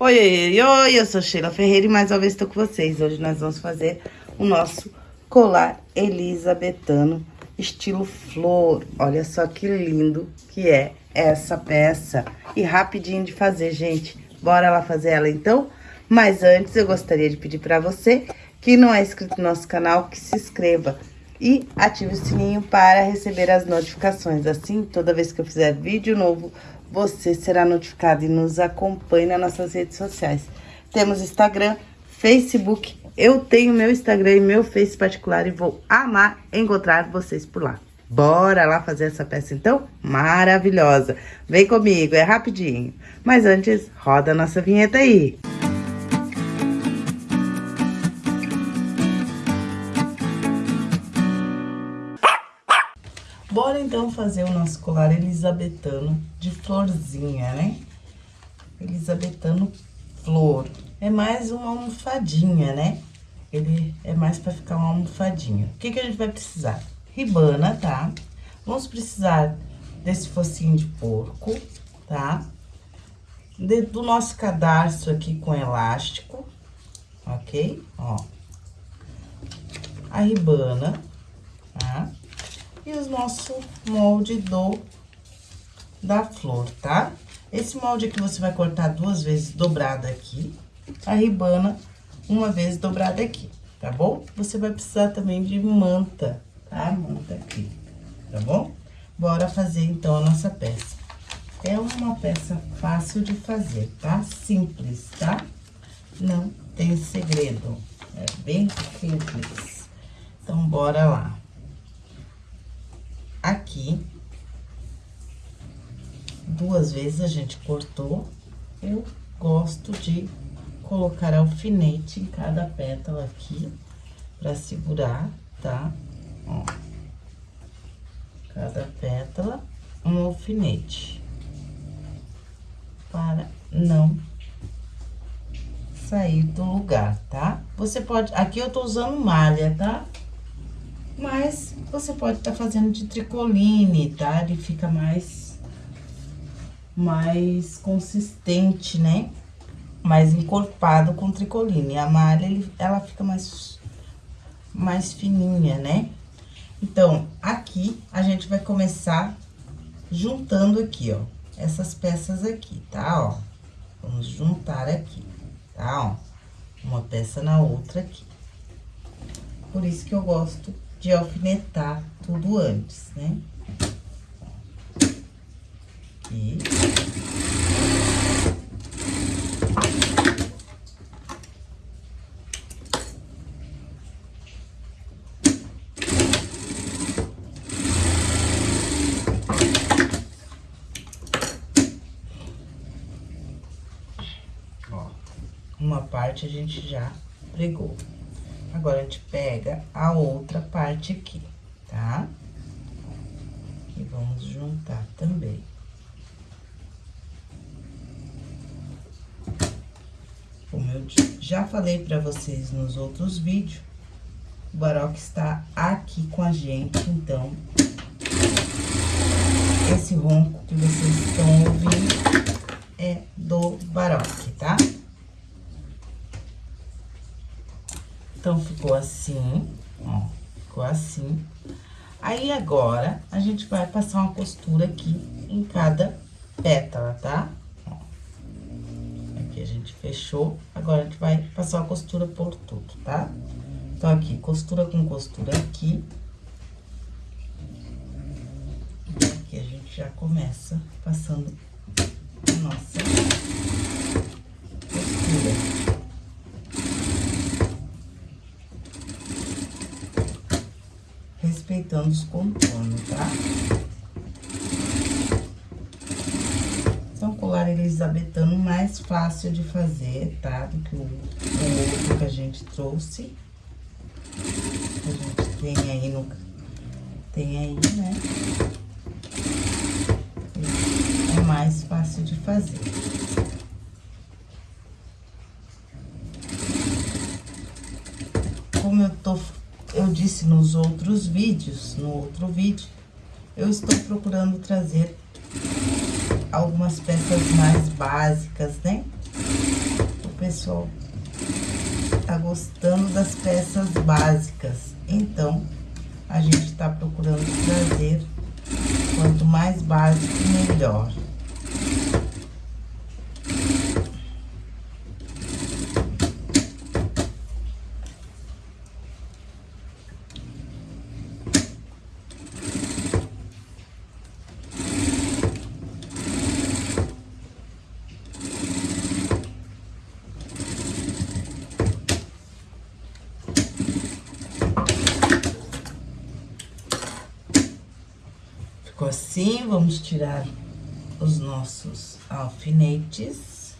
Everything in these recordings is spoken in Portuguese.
Oi, oi, oi, eu sou Sheila Ferreira e mais uma vez estou com vocês. Hoje nós vamos fazer o nosso colar elisabetano estilo flor. Olha só que lindo que é essa peça. E rapidinho de fazer, gente. Bora lá fazer ela então? Mas antes eu gostaria de pedir para você que não é inscrito no nosso canal, que se inscreva e ative o sininho para receber as notificações. Assim, toda vez que eu fizer vídeo novo, você será notificado e nos acompanhe nas nossas redes sociais. Temos Instagram, Facebook, eu tenho meu Instagram e meu Face particular e vou amar encontrar vocês por lá. Bora lá fazer essa peça, então? Maravilhosa! Vem comigo, é rapidinho. Mas antes, roda a nossa vinheta aí. Bora então fazer o nosso colar elisabetano de florzinha, né? Elisabetano flor. É mais uma almofadinha, né? Ele é mais pra ficar uma almofadinha. O que que a gente vai precisar? Ribana, tá? Vamos precisar desse focinho de porco, tá? De, do nosso cadarço aqui com elástico, ok? Ó. A ribana, tá? E o nosso molde do da flor, tá? Esse molde aqui você vai cortar duas vezes dobrada aqui, a ribana uma vez dobrada aqui, tá bom? Você vai precisar também de manta, tá? Manta aqui, tá bom? Bora fazer, então, a nossa peça. É uma peça fácil de fazer, tá? Simples, tá? Não tem segredo, é bem simples. Então, bora lá aqui. Duas vezes a gente cortou. Eu gosto de colocar alfinete em cada pétala aqui, pra segurar, tá? Ó. Cada pétala, um alfinete. Para não sair do lugar, tá? Você pode... Aqui eu tô usando malha, tá? Mas você pode estar tá fazendo de tricoline, tá? Ele fica mais, mais consistente, né? Mais encorpado com tricoline. A malha, ele, ela fica mais, mais fininha, né? Então, aqui, a gente vai começar juntando aqui, ó. Essas peças aqui, tá? Ó, vamos juntar aqui, tá? Ó, uma peça na outra aqui. Por isso que eu gosto de alfinetar tudo antes, né? Aqui. Ó, uma parte a gente já pregou. Agora, a gente pega a outra parte aqui, tá? E vamos juntar também. Como eu já falei pra vocês nos outros vídeos, o Baroque está aqui com a gente, então... Esse ronco que vocês estão ouvindo é do Baroque, tá? Tá? Então, ficou assim, ó, ficou assim. Aí, agora, a gente vai passar uma costura aqui em cada pétala, tá? Aqui a gente fechou, agora a gente vai passar uma costura por tudo, tá? Então, aqui, costura com costura aqui. Aqui a gente já começa passando a nossa costura. Respeitando os contornos, tá? São colar elisabetano mais fácil de fazer, tá? Do que o, o outro que a gente trouxe. A gente tem aí no... Tem aí, né? É mais fácil de fazer. Como eu tô eu disse nos outros vídeos, no outro vídeo, eu estou procurando trazer algumas peças mais básicas, né? pessoal tá gostando das peças básicas. Então, a gente tá procurando trazer quanto mais básico, melhor. assim, vamos tirar os nossos alfinetes.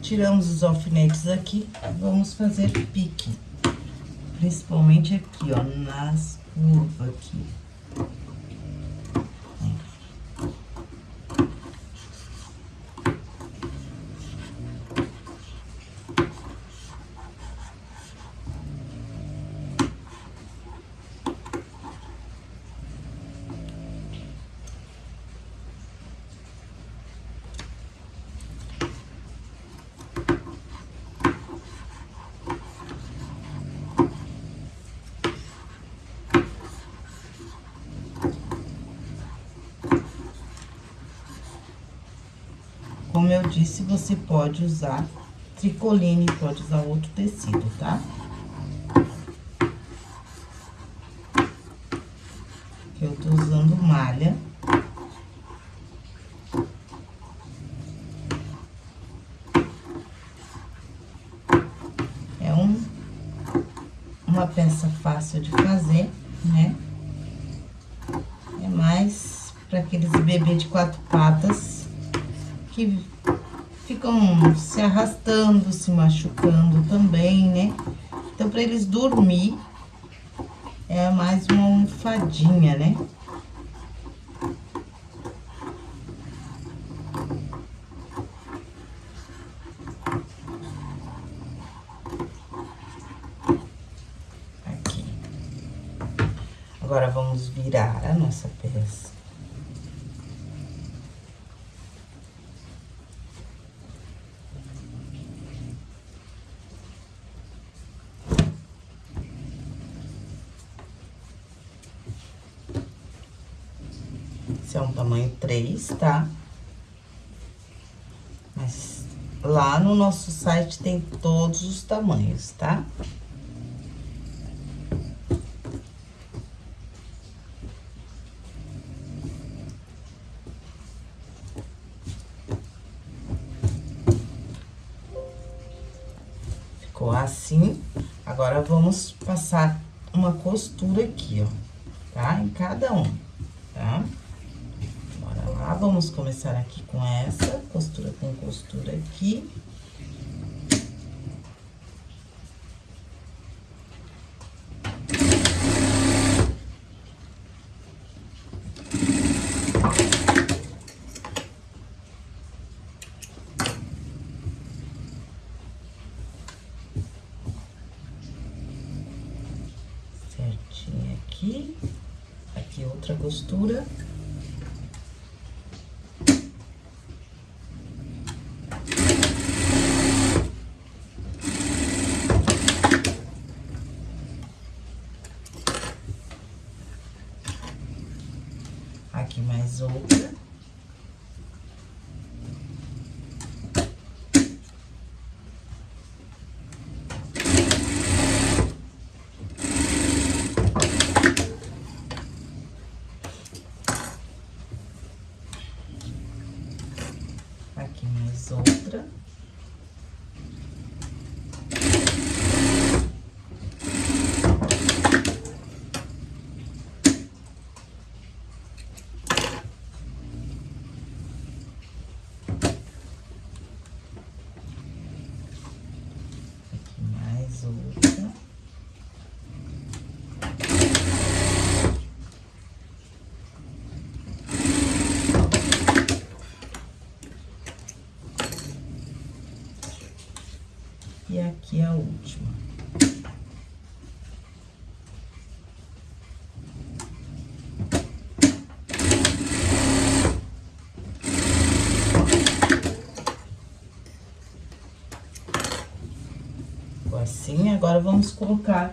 Tiramos os alfinetes aqui, vamos fazer pique. Principalmente aqui, ó, nas curvas aqui. Como eu disse, você pode usar tricoline, pode usar outro tecido, tá? Eu tô usando malha. É um, uma peça fácil de fazer, né? É mais para aqueles bebês de quatro patas que ficam se arrastando, se machucando também, né? Então, para eles dormir, é mais uma almofadinha, né? Aqui. Agora, vamos virar a nossa peça. é 3, tá? Mas lá no nosso site tem todos os tamanhos, tá? Ficou assim. Agora, vamos passar uma costura aqui, ó, tá? Em cada um? Vamos começar aqui com essa, costura com costura aqui. Certinho aqui, aqui outra costura. Agora, vamos colocar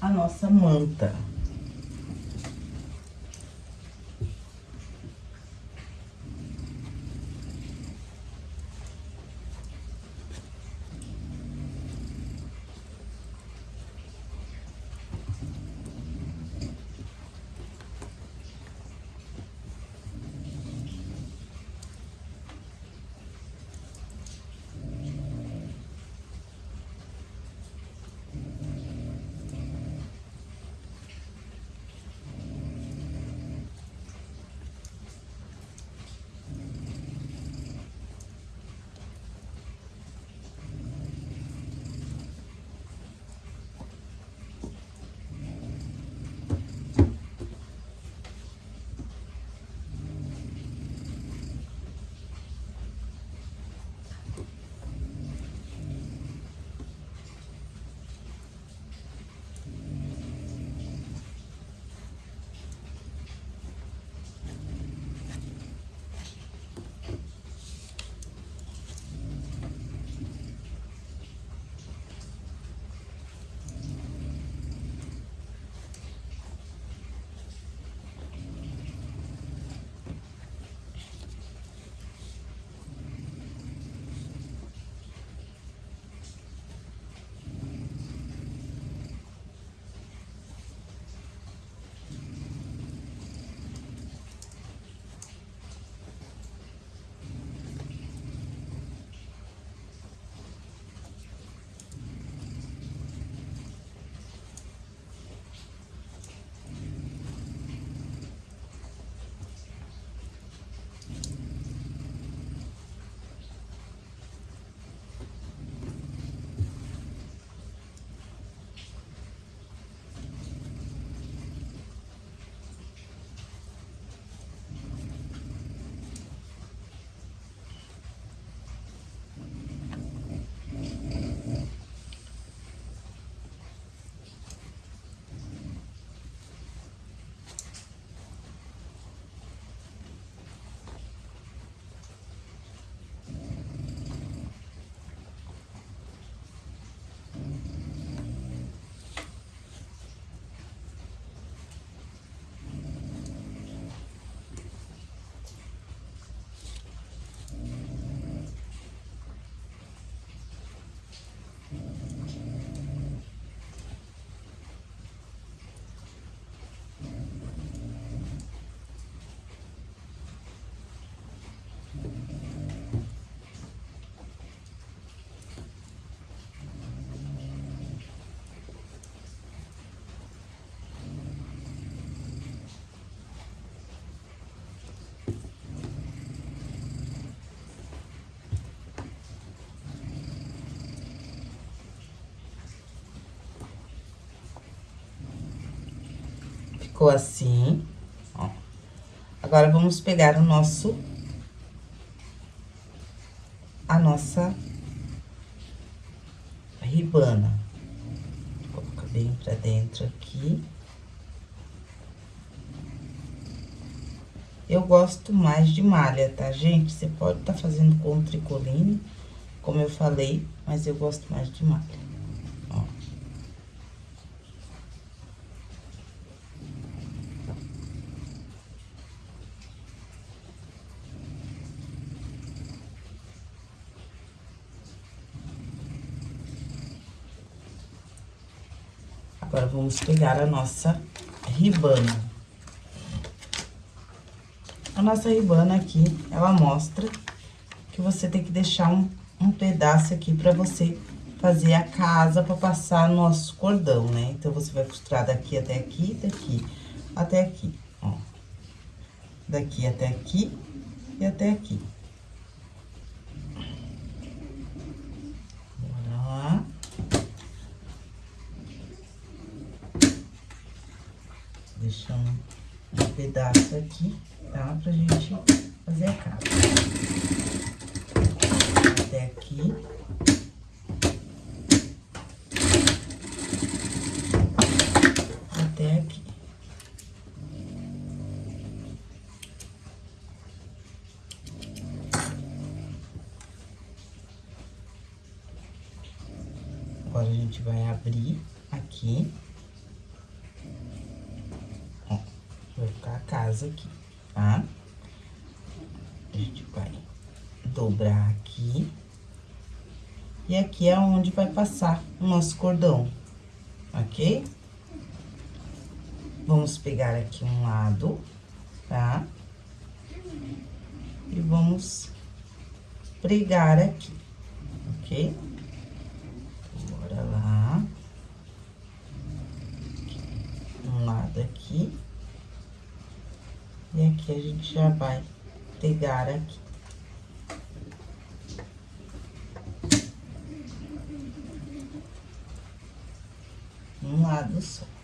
a nossa manta. Ficou assim, ó. Agora, vamos pegar o nosso... A nossa ribana. Coloca bem pra dentro aqui. Eu gosto mais de malha, tá, gente? Você pode estar tá fazendo com tricoline, como eu falei, mas eu gosto mais de malha. Agora, vamos pegar a nossa ribana. A nossa ribana aqui, ela mostra que você tem que deixar um, um pedaço aqui pra você fazer a casa pra passar nosso cordão, né? Então, você vai costurar daqui até aqui, daqui até aqui, ó. Daqui até aqui e até aqui. deixando um pedaço aqui, tá? Pra gente fazer a capa. Até aqui. Até aqui. Agora, Agora, a gente vai abrir aqui. Ó, vai ficar a casa aqui, tá? A gente vai dobrar aqui. E aqui é onde vai passar o nosso cordão, ok? Vamos pegar aqui um lado, tá? E vamos pregar aqui, ok? Bora lá. Aqui. E aqui a gente já vai pegar aqui. Um lado só.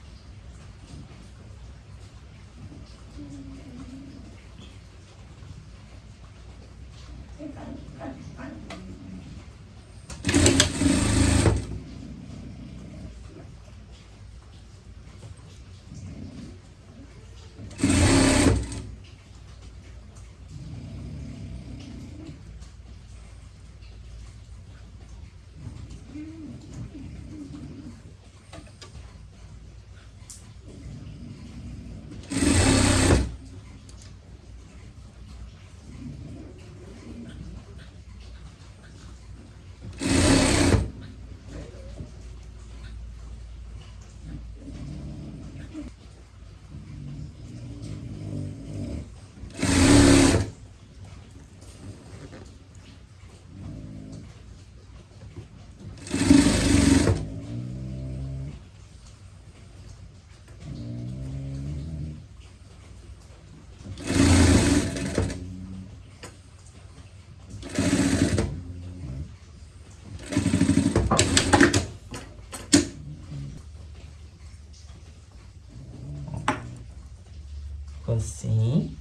Assim.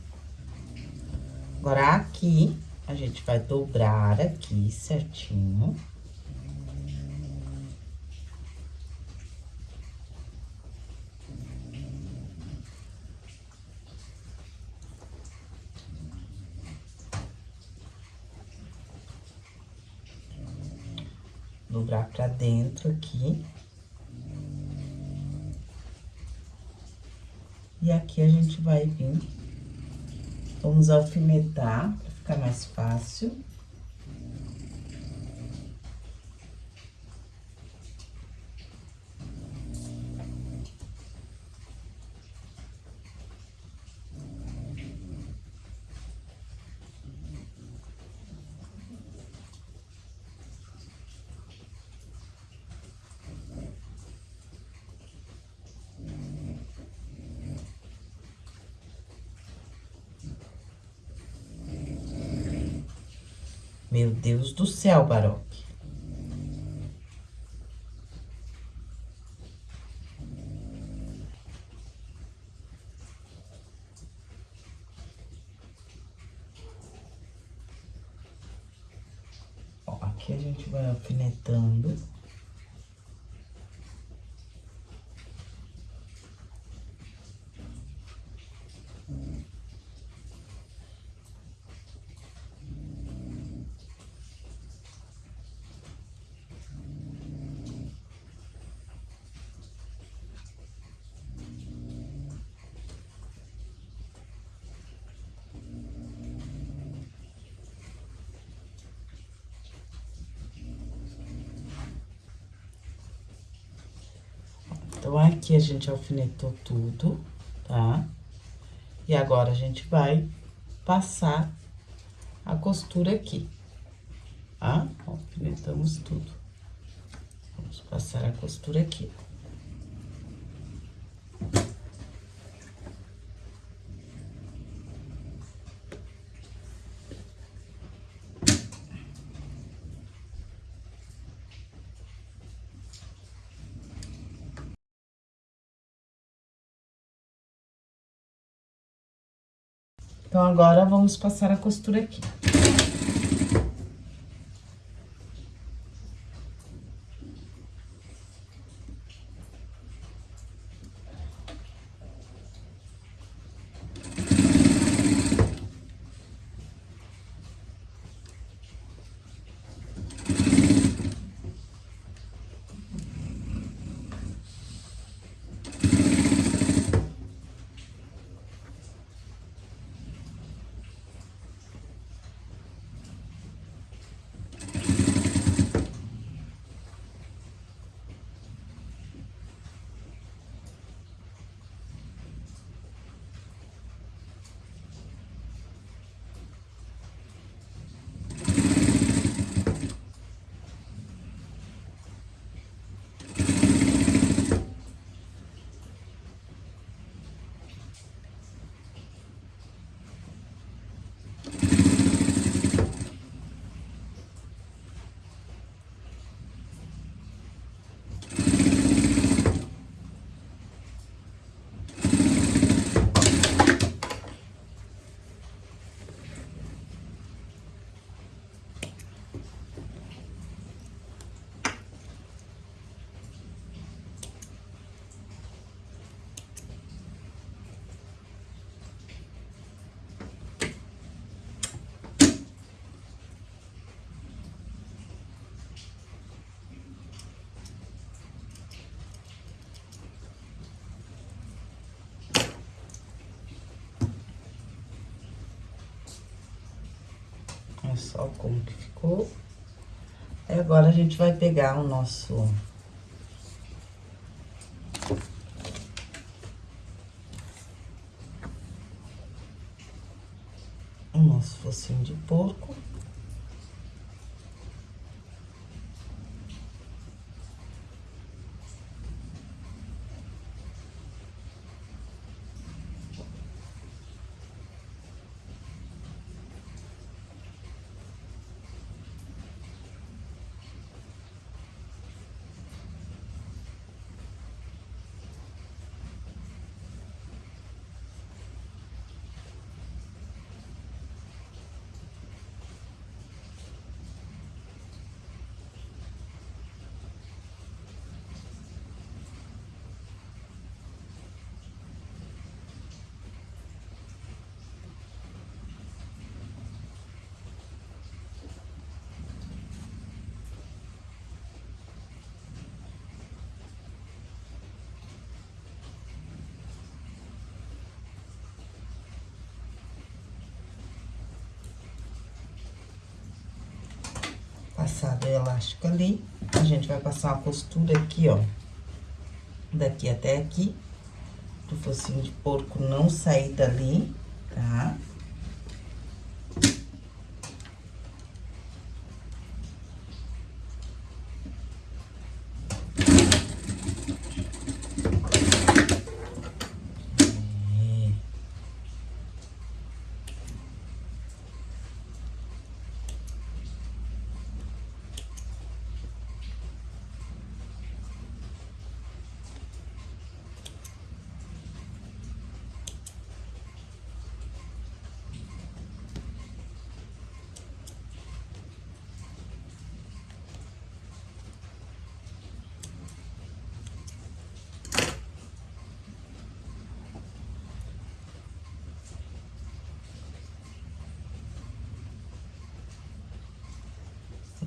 Agora, aqui, a gente vai dobrar aqui certinho. Dobrar pra dentro aqui. E aqui a gente vai vir, vamos alfinetar, pra ficar mais fácil. Meu Deus do céu, Baroque. Ó, aqui a gente vai alfinetando. Então, aqui a gente alfinetou tudo, tá? E agora, a gente vai passar a costura aqui, tá? Alfinetamos tudo. Vamos passar a costura aqui. Então, agora, vamos passar a costura aqui. Olha só como que ficou. Agora a gente vai pegar o nosso... O nosso focinho de porco. Passado o elástico ali, a gente vai passar uma costura aqui, ó, daqui até aqui, do focinho de porco não sair dali, tá?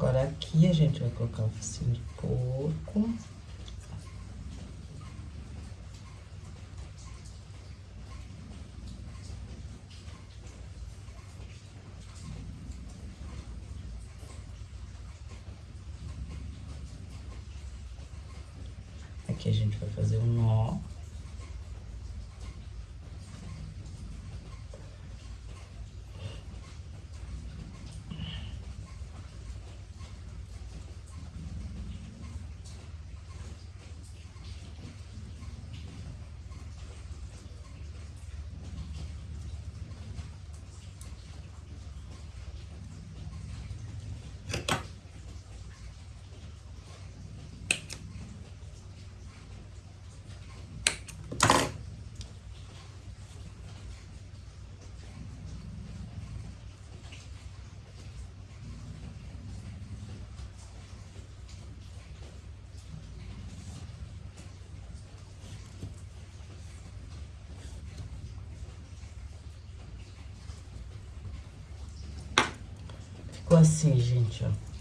Agora, aqui a gente vai colocar o focinho de porco. Aqui a gente vai fazer um nó. Assim, gente, ó.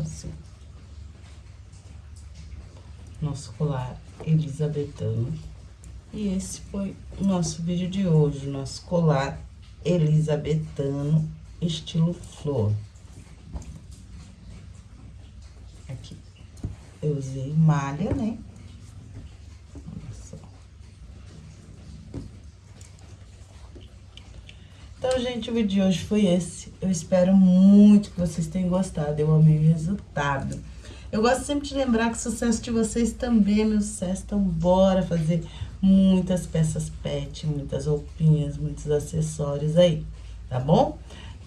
assim. Nosso colar elisabetano. E esse foi o nosso vídeo de hoje, nosso colar elisabetano estilo flor. Aqui, eu usei malha, né? Então, gente, o vídeo de hoje foi esse. Eu espero muito que vocês tenham gostado. Eu amei o resultado. Eu gosto sempre de lembrar que o sucesso de vocês também é meu sucesso. Então, bora fazer muitas peças pet, muitas roupinhas, muitos acessórios aí, tá bom?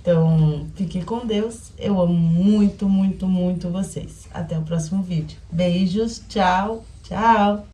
Então, fiquem com Deus. Eu amo muito, muito, muito vocês. Até o próximo vídeo. Beijos, tchau, tchau!